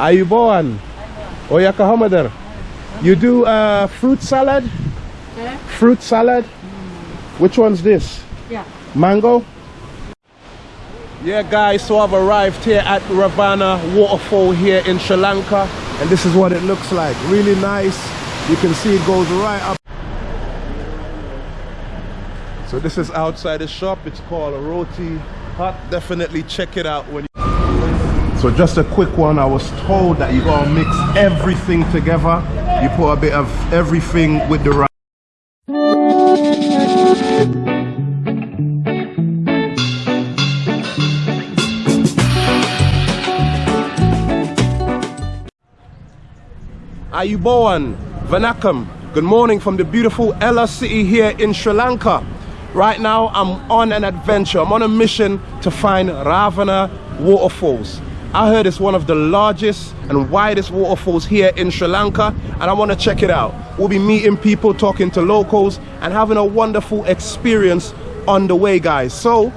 Ayubowan. Oyaka Hamader. You do uh, fruit salad? Eh? Fruit salad? Which one's this? Yeah. Mango? Yeah guys, so I've arrived here at Ravana waterfall here in Sri Lanka and this is what it looks like. Really nice. You can see it goes right up. So this is outside the shop. It's called a Roti Hut. Definitely check it out when you So just a quick one. I was told that you gotta mix everything together. You put a bit of everything with the rice. Ayubowan, Vanakam. Good morning from the beautiful Ella city here in Sri Lanka. Right now I'm on an adventure. I'm on a mission to find Ravana waterfalls. I heard it's one of the largest and widest waterfalls here in Sri Lanka and I want to check it out. We'll be meeting people, talking to locals and having a wonderful experience on the way guys. So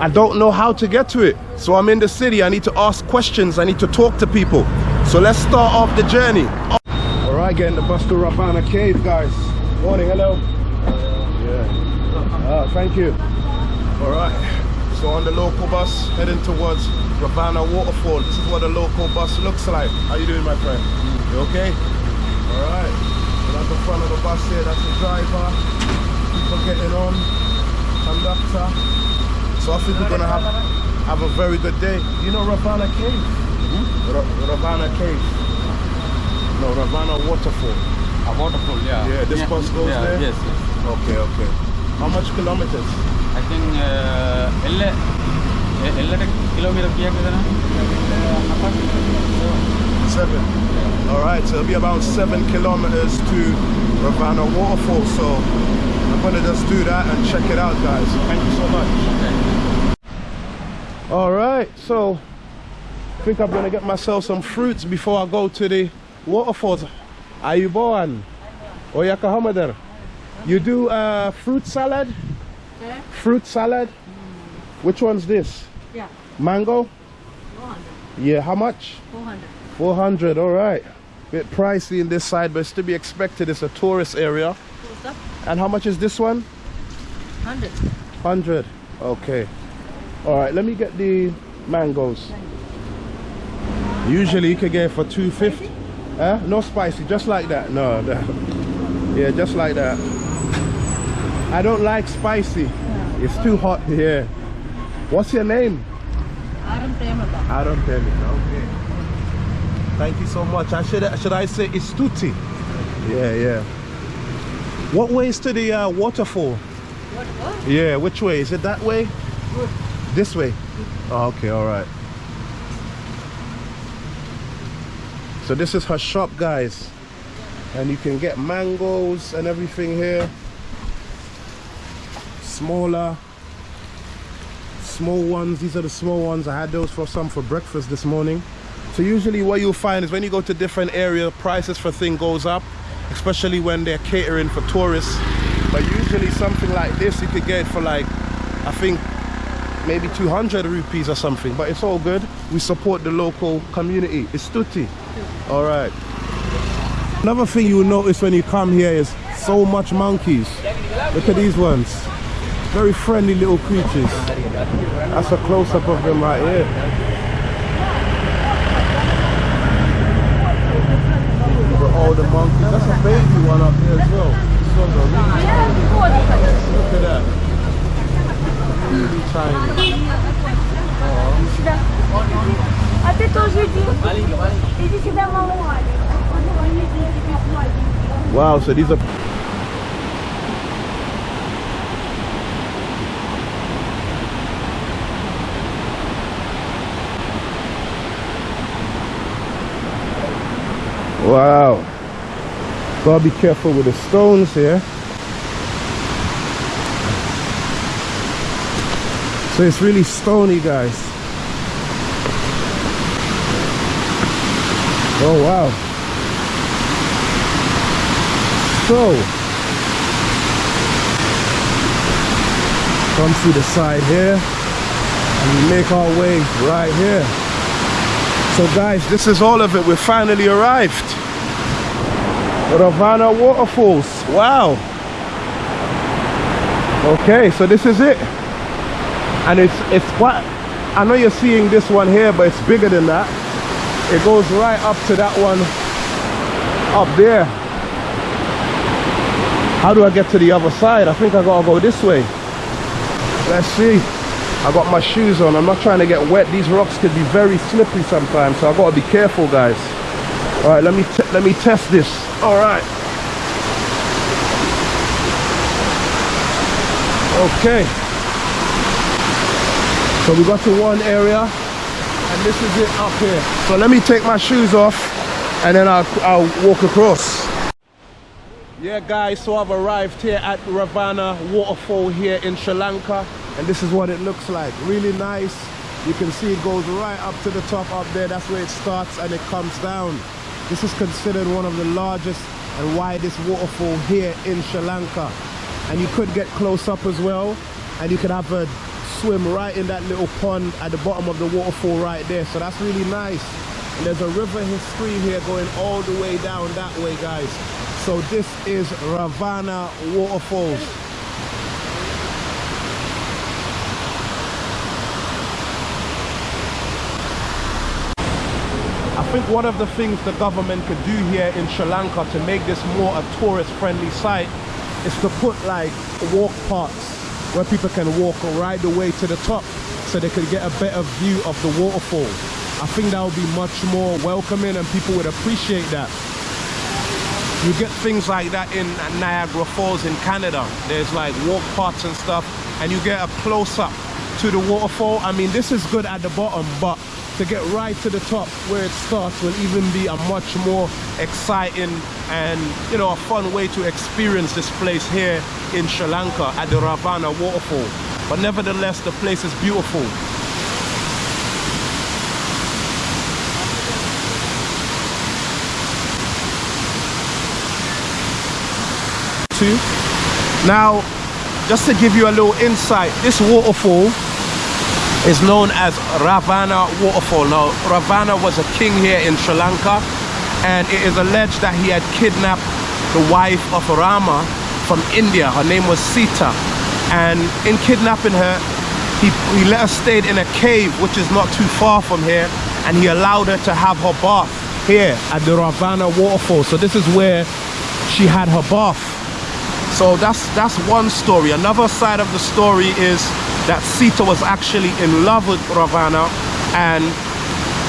I don't know how to get to it. So I'm in the city. I need to ask questions. I need to talk to people. So let's start off the journey. All right, getting the bus to Ravana Cave, guys. Morning, hello. Yeah. Ah, thank you. All right. So on the local bus, heading towards Ravana waterfall. This is what a local bus looks like. How you doing, my friend? You okay? All right. So that's the front of the bus here. That's the driver. People getting on. Conductor. So I think we're gonna have have a very good day. You know Ravana Cave? Hmm? Ravana Cave. No, Ravana Waterfall. A waterfall, yeah. Yeah, this yeah. bus goes yeah. there. Yes, yes. Okay, okay. How much kilometers? I think uh, ಎಲ್ಲೆಡೆ kilometer Seven. All right, so it'll be about seven kilometers to Ravana Waterfall. So I'm gonna just do that and check it out, guys. Thank you so much. All right, so I think I'm gonna get myself some fruits before I go to the waterfalls. you born Hamadar. You do uh, fruit salad? Fruit salad? Which one's this? Yeah. Mango? 400. Yeah, how much? 400. 400, all right. Bit pricey in this side, but it's to be expected. It's a tourist area. And how much is this one? 100. 100. Okay. All right, let me get the mangoes. Usually you could get it for 250. Huh? No spicy, just like that. No, that. Yeah, just like that. I don't like spicy. It's too hot here. What's your name? Aram. I don't tell you. Okay. Thank you so much. I should should I say Istuti? Yeah, yeah. What way is to the uh, waterfall? What? What? Yeah, which way? Is it that way? Good. This way? Oh, okay, all right. So this is her shop, guys. And you can get mangoes and everything here. Smaller. Small ones. These are the small ones. I had those for some for breakfast this morning. So usually what you'll find is when you go to different area, prices for thing goes up, especially when they're catering for tourists. But usually something like this, you could get for like, I think maybe 200 rupees or something but it's all good we support the local community it's tutti all right another thing you will notice when you come here is so much monkeys look at these ones very friendly little creatures that's a close-up of them right here Look at all the monkeys that's a baby one up there as well This one's a really look at that really tiny А ты тоже иди. Иди сюда, малой. Wow, so these are Wow. Gotta be careful with the stones here. So it's really stony, guys. Oh wow. So come through the side here and we make our way right here. So guys, this is all of it. We finally arrived. Ravana Waterfalls. Wow. Okay, so this is it. And it's it's quite I know you're seeing this one here, but it's bigger than that. It goes right up to that one up there. How do I get to the other side? I think I gotta go this way. Let's see. I got my shoes on. I'm not trying to get wet. These rocks could be very slippery sometimes, so I gotta be careful, guys. All right, let me let me test this. All right. Okay. So we got to one area, and this is it up here. So let me take my shoes off, and then I'll I'll walk across. Yeah, guys, so I've arrived here at Ravana Waterfall here in Sri Lanka, and this is what it looks like. Really nice. You can see it goes right up to the top up there. That's where it starts and it comes down. This is considered one of the largest and widest waterfall here in Sri Lanka. And you could get close up as well, and you could have a swim right in that little pond at the bottom of the waterfall right there. So that's really nice. And there's a river stream here going all the way down that way, guys. So this is Ravana Waterfalls. Think one of the things the government could do here in Sri Lanka to make this more a tourist friendly site is to put like walk paths where people can walk right the way to the top so they could get a better view of the waterfall. I think that would be much more welcoming and people would appreciate that. You get things like that in Niagara Falls in Canada. There's like walk paths and stuff and you get a close up to the waterfall. I mean, this is good at the bottom, but to get right to the top where it starts will even be a much more exciting and you know a fun way to experience this place here in Sri Lanka at the Ravana waterfall. But nevertheless the place is beautiful. Two. Now just to give you a little insight this waterfall is known as Ravana waterfall. Now, Ravana was a king here in Sri Lanka and it is alleged that he had kidnapped the wife of Rama from India. Her name was Sita. And in kidnapping her, he, he let her stay in a cave which is not too far from here and he allowed her to have her bath here at the Ravana waterfall. So this is where she had her bath. So that's that's one story. Another side of the story is that Sita was actually in love with Ravana and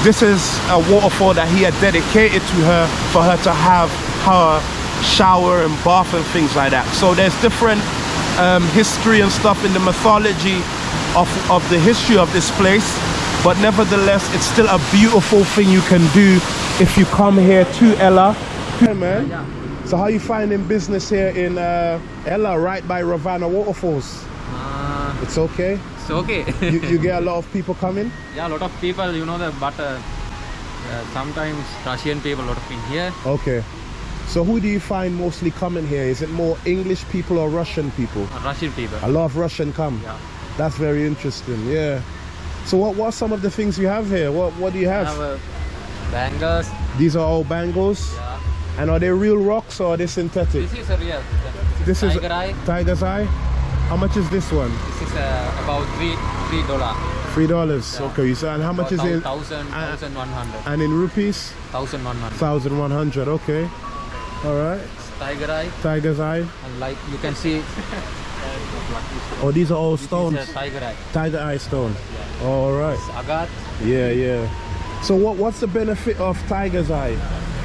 this is a waterfall that he had dedicated to her for her to have her shower and bath and things like that. So there's different um, history and stuff in the mythology of, of the history of this place but nevertheless it's still a beautiful thing you can do if you come here to Ella. Hey man. So how you finding business here in uh, Ella right by Ravana Waterfalls? Uh, It's okay? it's okay. you, you get a lot of people coming? yeah, a lot of people, you know, the but uh, uh, sometimes Russian people, a lot of people here. Okay. So who do you find mostly coming here? Is it more English people or Russian people? uh, Russian people. A lot of Russian come. Yeah. That's very interesting. Yeah. So what what are some of the things you have here? What what do you have? Have uh, bangers. These are all bangles. Yeah. And are they real rocks or are they synthetic? This is a real. This is tiger eye. Tiger's eye. How much is this one? This is uh, about three three dollar. Three dollars. Yeah. Okay. So and how much is it? Thousand, Uh, thousand one hundred. And in rupees? Thousand one hundred. Thousand one hundred. Okay. All right. Tiger eye. Tiger's eye. And like you can see, Oh, these are all stones. tiger eye. Tiger eye stone. All right. It's agat. Yeah, yeah. So what what's the benefit of tiger's eye?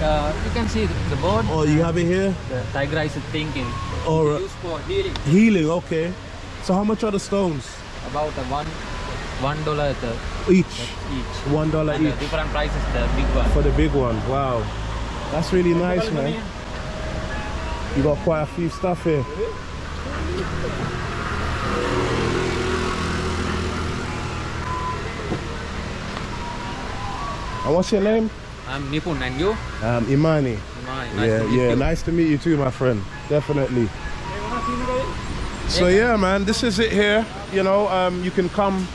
Uh, you can see the, bird. Oh, you have it here? The tiger is thinking. All right. Used for healing. Healing, okay. So how much are the stones? About a one one dollar Each. each. One dollar each different prices the big one. for the big one. Wow. That's really nice, man. You got quite a few stuff here. And what's your name? I'm Nipun and you? Um, Imani. Nice nice yeah, to meet yeah. you. Nice to meet you too, my friend. Definitely. So yeah, man, this is it here. You know, um, you can come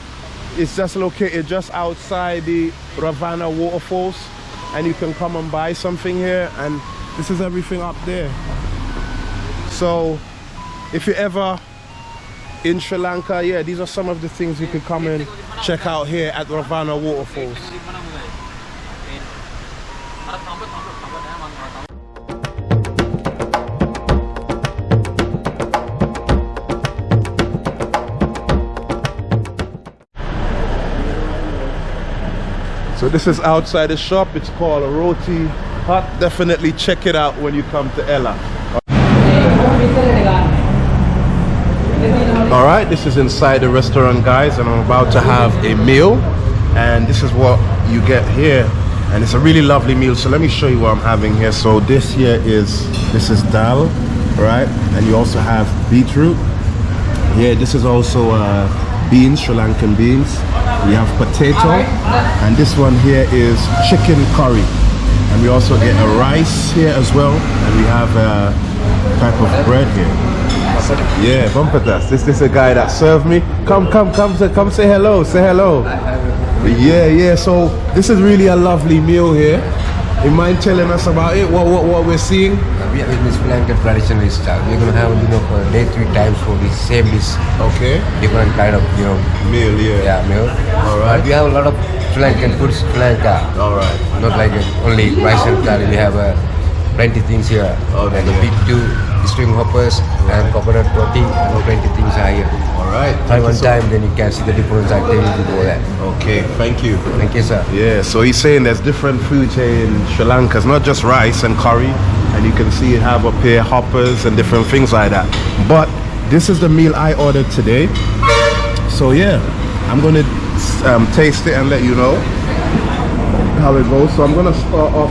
it's just located just outside the Ravana waterfalls and you can come and buy something here and this is everything up there so if you're ever in Sri Lanka yeah these are some of the things you could come and check out here at Ravana waterfalls So this is outside the shop. It's called a Roti Hut. Definitely check it out when you come to Ella. All right, this is inside the restaurant, guys, and I'm about to have a meal. And this is what you get here. And it's a really lovely meal. So let me show you what I'm having here. So this here is, this is dal, right? And you also have beetroot. Yeah, this is also uh, beans, Sri Lankan beans. We have potato, and this one here is chicken curry. And we also get a rice here as well, and we have a type of bread here. Yeah, Bumpatas. This this is a guy that served me. Come, come, come, say, come say hello. Say hello. Yeah, yeah. So this is really a lovely meal here. You mind telling us about it? What what, what we're seeing? We are in this Lankan traditional style. We're gonna have you know for a day three times for the same dish, Okay. different kind of you know Meal, yeah. yeah meal. All right. But we have a lot of Sri Lankan foods Sri All right. Not like uh, only rice and curry. We have uh, plenty things here. Okay. Like a big two string hoppers and coconut roti and plenty things are here. All right. Try one So- time, then you can see the difference. I tell you to go there. Okay. Thank you. Thank you, sir. Yeah, so he's saying there's different food here in Sri Lanka. It's not just rice and curry, and you can see it have up here hoppers and different things like that. But this is the meal I ordered today. So yeah, I'm gonna um, taste it and let you know how it goes. So I'm gonna start off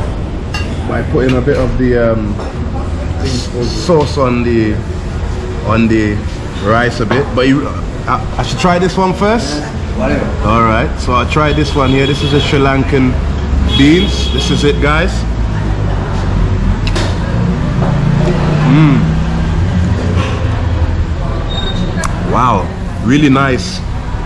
by putting a bit of the um, sauce on the on the rice a bit. But you, I, I should try this one first. All right, so I'll try this one here. This is a Sri Lankan beans. This is it, guys. Mmm. Wow, really nice.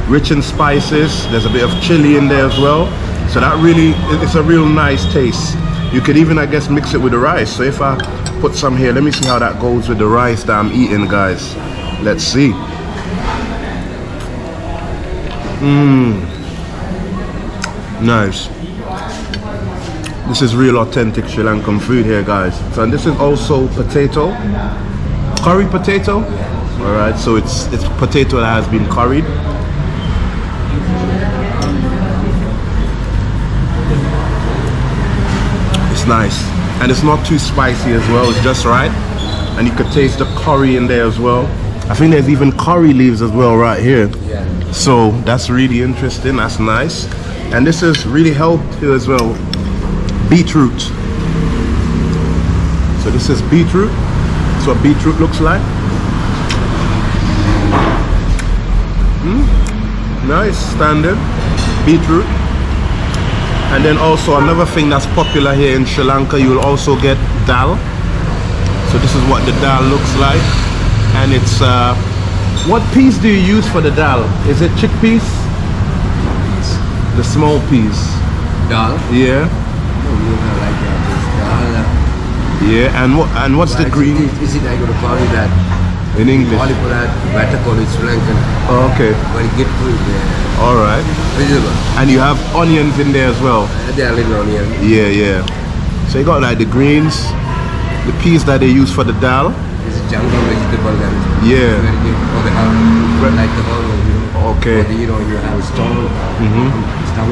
Rich in spices. There's a bit of chili in there as well. So that really, it's a real nice taste. You could even, I guess, mix it with the rice. So if I put some here, let me see how that goes with the rice that I'm eating, guys. Let's see. Mmm. Nice. This is real authentic Sri Lankan food here, guys. So and this is also potato, curry potato. All right, so it's it's potato that has been curried. Nice, and it's not too spicy as well. It's just right, and you could taste the curry in there as well. I think there's even curry leaves as well right here. Yeah. So that's really interesting. That's nice. And this is really healthy as well. Beetroot. So this is beetroot. That's what beetroot looks like. Mm, nice, standard. Beetroot. And then also another thing that's popular here in Sri Lanka, you will also get dal. So this is what the dal looks like. And it's, uh, what peas do you use for the dal? Is it chickpeas? The small peas. Dal. Yeah. Like uh, dal. Yeah. And what and what's the green Is it I to call you that? In English? Call it. Better call Sri Lankan. Oh, okay. Very good food there. All right. Visible. And you have onions in there as well. Uh, are little onion. Yeah, yeah. So you got like the greens, the peas that they use for the dal. This is jungle vegetable and Yeah. very good for the health. Like the whole, you know. Okay. The, you know, you have. Stomach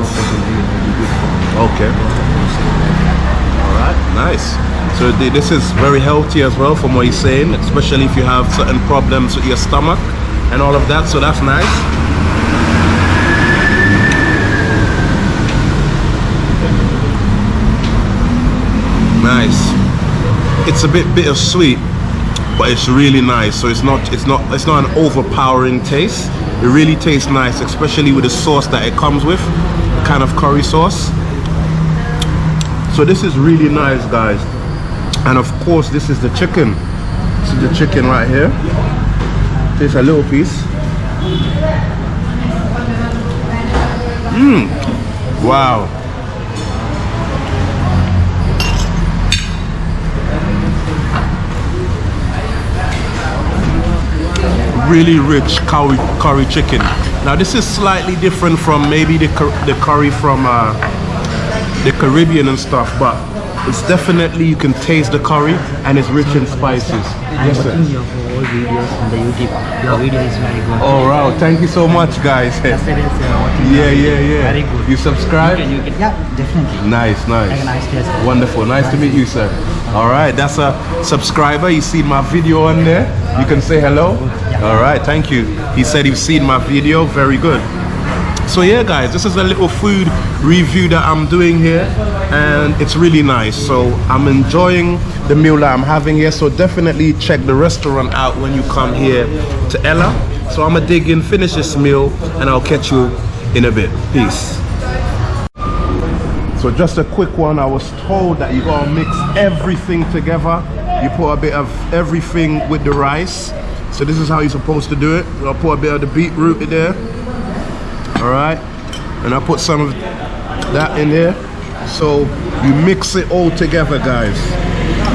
person really very good for Okay. Nice. So this is very healthy as well from what he's saying, especially if you have certain problems with your stomach and all of that. So that's nice. Nice. It's a bit bittersweet, but it's really nice. So it's not it's not it's not an overpowering taste. It really tastes nice, especially with the sauce that it comes with, kind of curry sauce. So this is really nice, guys. And of course, this is the chicken. This is the chicken right here. Just a little piece. Mmm. Wow. Really rich curry, curry chicken. Now this is slightly different from maybe the, the curry from uh, the Caribbean and stuff, but it's definitely you can taste the curry and it's rich in spices. I'm Yes, sir. watching your whole videos on the YouTube. Your video is very good. Oh wow, thank you so much guys. Uh, Yeah, yeah, yeah. Very good. You subscribe? You can, you can, yeah, definitely. Nice, nice. Nice day. Wonderful. Nice to meet you, sir. All right, that's a subscriber. You see my video on there. You can say hello. All right, thank you. He said he's seen my video. Very good. So yeah, guys, this is a little food review that I'm doing here, and it's really nice. So I'm enjoying the meal that I'm having here. So definitely check the restaurant out when you come here to Ella. So I'm gonna dig in, finish this meal, and I'll catch you in a bit. Peace. So just a quick one, I was told that you gotta mix everything together. You put a bit of everything with the rice. So this is how you're supposed to do it. I'll put a bit of the beetroot in there. All right. And I put some of that in there. So you mix it all together, guys.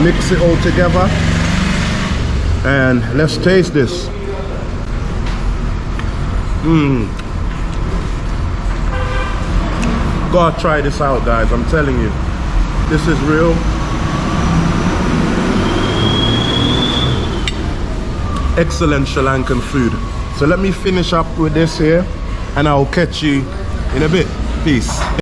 Mix it all together. And let's taste this. Mmm. Gotta try this out, guys. I'm telling you. This is real. Excellent Sri Lankan food. So let me finish up with this here and I'll catch you in a bit. Peace.